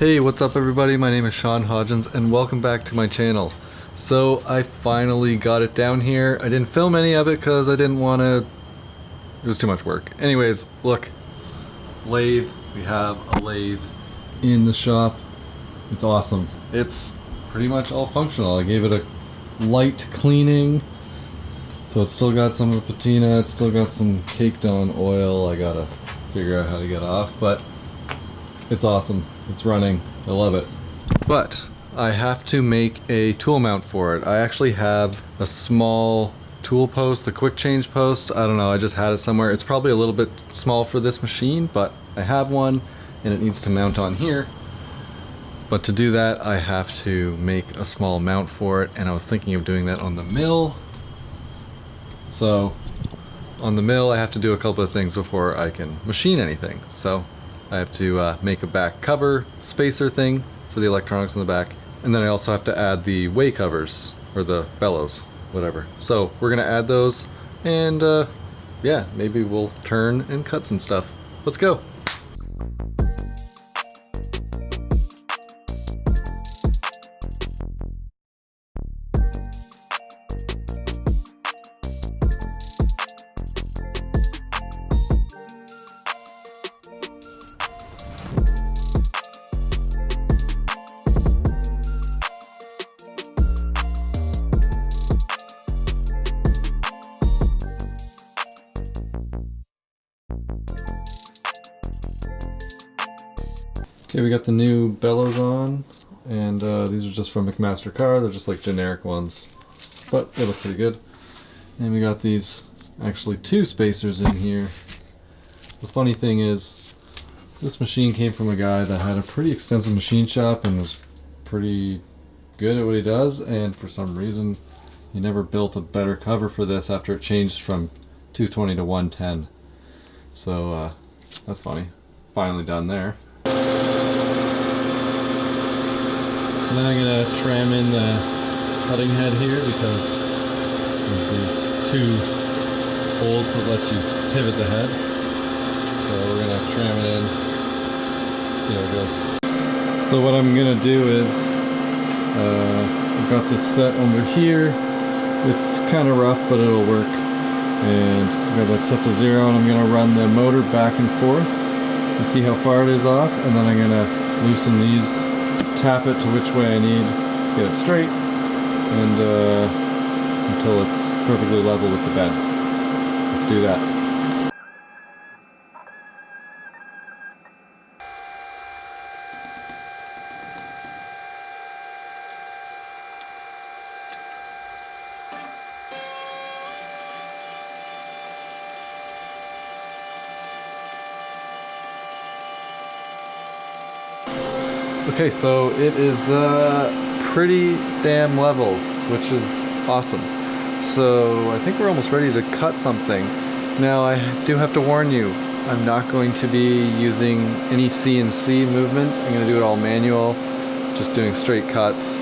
Hey, what's up everybody? My name is Sean Hodgins and welcome back to my channel. So I finally got it down here. I didn't film any of it because I didn't want to... It was too much work. Anyways, look. Lathe. We have a lathe in the shop. It's awesome. It's pretty much all functional. I gave it a light cleaning. So it's still got some of the patina. It's still got some caked on oil. I gotta figure out how to get off. But it's awesome. It's running. I love it. But I have to make a tool mount for it. I actually have a small tool post, the quick change post. I don't know, I just had it somewhere. It's probably a little bit small for this machine, but I have one and it needs to mount on here. But to do that, I have to make a small mount for it and I was thinking of doing that on the mill. So on the mill, I have to do a couple of things before I can machine anything. So I have to uh, make a back cover spacer thing for the electronics in the back. And then I also have to add the way covers, or the bellows, whatever. So we're gonna add those, and uh, yeah, maybe we'll turn and cut some stuff. Let's go. Okay, we got the new bellows on, and uh, these are just from McMaster-Carr. They're just like generic ones, but they look pretty good. And we got these, actually two spacers in here. The funny thing is, this machine came from a guy that had a pretty extensive machine shop and was pretty good at what he does, and for some reason, he never built a better cover for this after it changed from 220 to 110. So, uh, that's funny. Finally done there. And then I'm going to tram in the cutting head here because there's these two bolts that let you pivot the head. So we're going to tram it in, see how it goes. So what I'm going to do is, uh, I've got this set under here. It's kind of rough, but it'll work. And I've got that set to zero, and I'm going to run the motor back and forth and see how far it is off, and then I'm going to loosen these tap it to which way I need, get it straight, and uh, until it's perfectly level with the bed. Let's do that. Okay, so it is uh, pretty damn level, which is awesome. So I think we're almost ready to cut something. Now I do have to warn you, I'm not going to be using any CNC movement. I'm going to do it all manual, just doing straight cuts.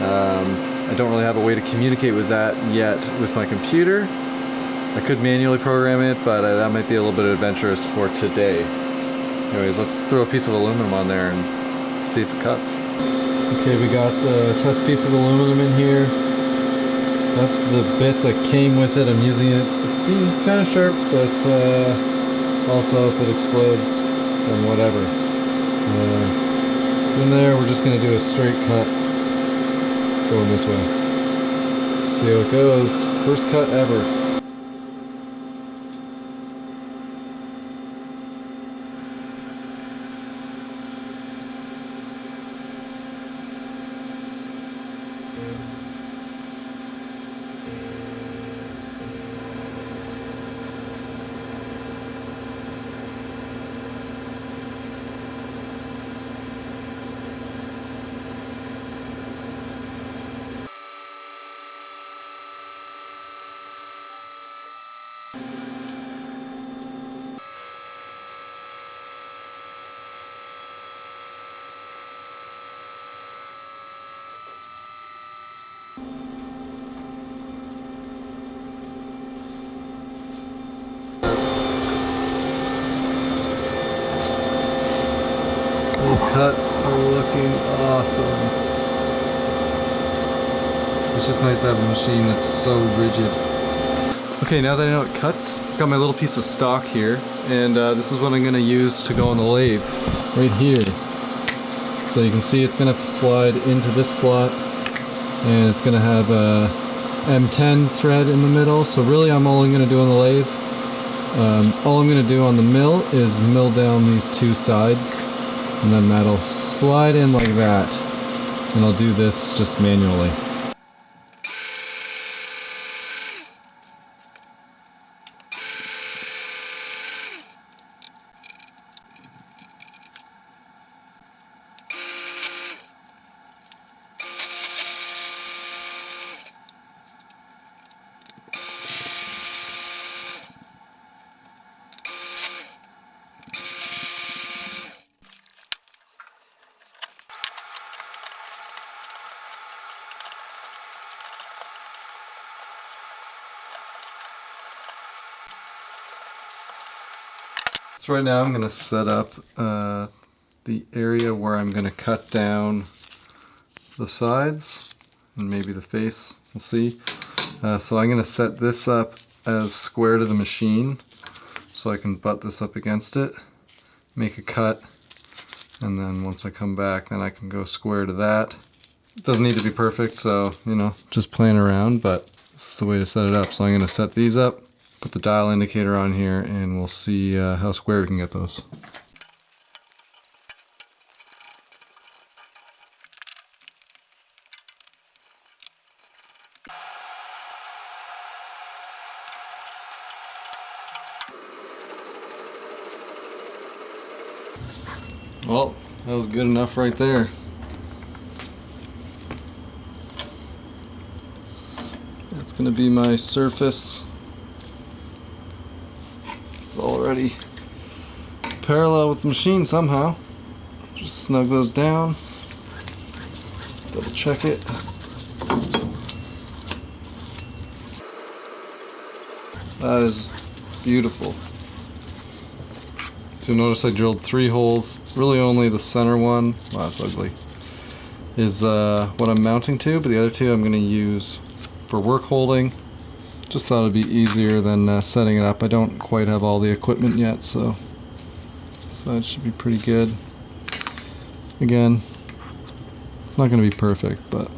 Um, I don't really have a way to communicate with that yet with my computer. I could manually program it, but uh, that might be a little bit adventurous for today. Anyways, let's throw a piece of aluminum on there and see if it cuts. Okay, we got the test piece of aluminum in here. That's the bit that came with it. I'm using it. It seems kind of sharp, but uh, also if it explodes, then whatever. Uh, in there, we're just going to do a straight cut going this way. See how it goes. First cut ever. It's just nice to have a machine that's so rigid. Okay, now that I know it cuts, got my little piece of stock here, and uh, this is what I'm gonna use to go on the lathe, right here. So you can see it's gonna have to slide into this slot, and it's gonna have a M10 thread in the middle, so really I'm only gonna do on the lathe. Um, all I'm gonna do on the mill is mill down these two sides, and then that'll slide in like that, and I'll do this just manually. So right now I'm going to set up uh, the area where I'm going to cut down the sides and maybe the face, we'll see. Uh, so I'm going to set this up as square to the machine so I can butt this up against it, make a cut, and then once I come back then I can go square to that. It doesn't need to be perfect so, you know, just playing around, but this is the way to set it up. So I'm going to set these up put the dial indicator on here and we'll see uh, how square we can get those. Well, that was good enough right there. That's to be my surface already parallel with the machine somehow. Just snug those down. Double check it. That is beautiful. So notice I drilled three holes. Really only the center one, wow that's ugly, is uh, what I'm mounting to, but the other two I'm going to use for work holding just thought it'd be easier than uh, setting it up. I don't quite have all the equipment yet, so that should be pretty good. Again, it's not going to be perfect, but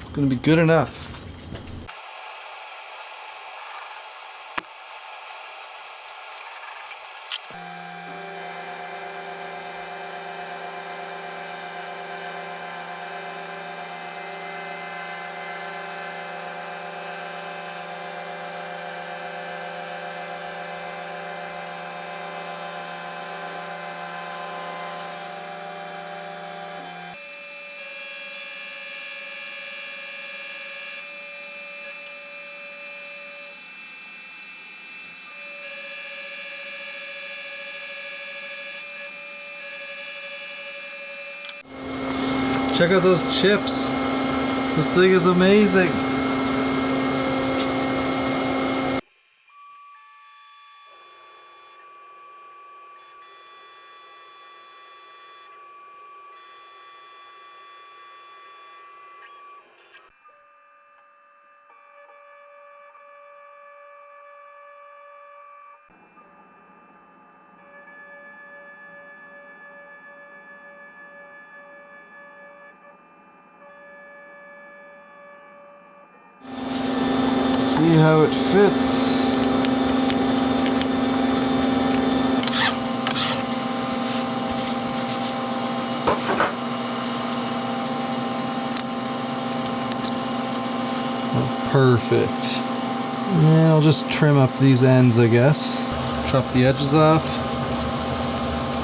it's going to be good enough. Check out those chips. This thing is amazing. See how it fits. Perfect. Yeah, I'll just trim up these ends, I guess. Chop the edges off.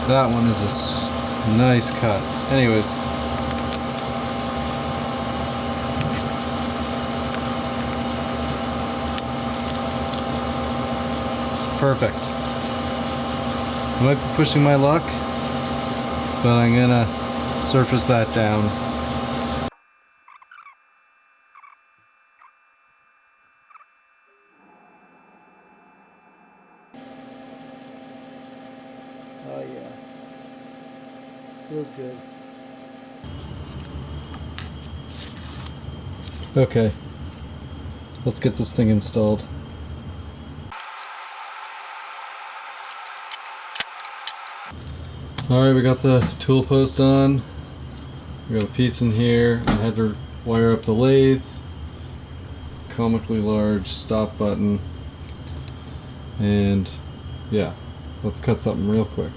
That one is a nice cut. Anyways, perfect. I might be pushing my luck, but I'm gonna surface that down. Oh yeah. Feels good. Okay. Let's get this thing installed. Alright, we got the tool post on. We got a piece in here. I had to wire up the lathe. Comically large stop button. And yeah, let's cut something real quick.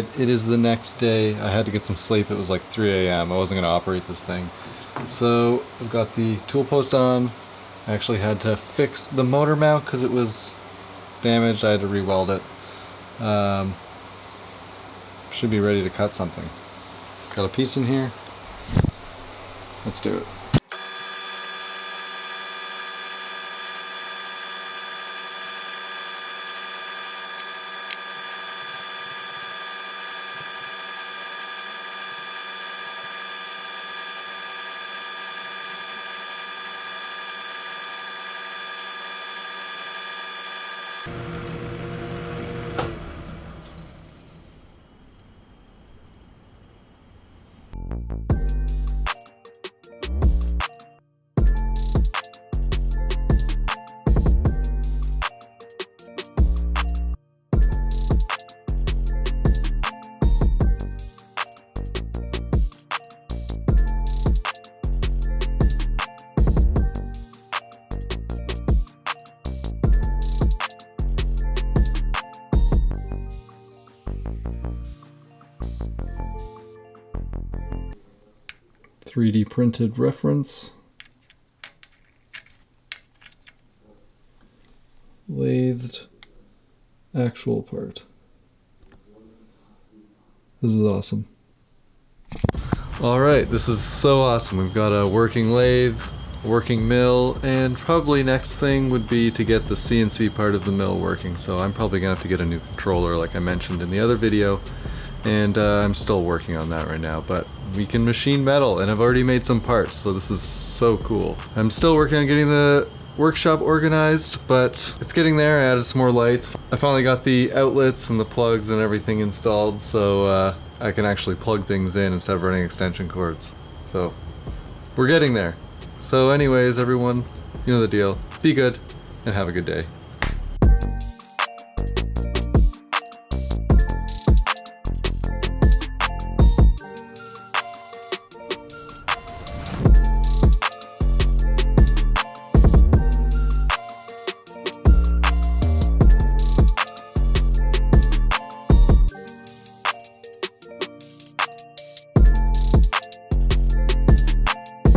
Alright, it is the next day. I had to get some sleep. It was like 3 a.m. I wasn't going to operate this thing. So, I've got the tool post on. I actually had to fix the motor mount because it was damaged. I had to re-weld it. Um, should be ready to cut something. Got a piece in here. Let's do it. Three D printed reference. Lathed actual part. This is awesome. Alright, this is so awesome. We've got a working lathe, working mill, and probably next thing would be to get the CNC part of the mill working. So I'm probably gonna have to get a new controller like I mentioned in the other video. And uh, I'm still working on that right now, but we can machine metal and I've already made some parts, so this is so cool. I'm still working on getting the workshop organized, but it's getting there. I added some more lights. I finally got the outlets and the plugs and everything installed, so uh, I can actually plug things in instead of running extension cords. So we're getting there. So anyways, everyone, you know the deal. Be good and have a good day.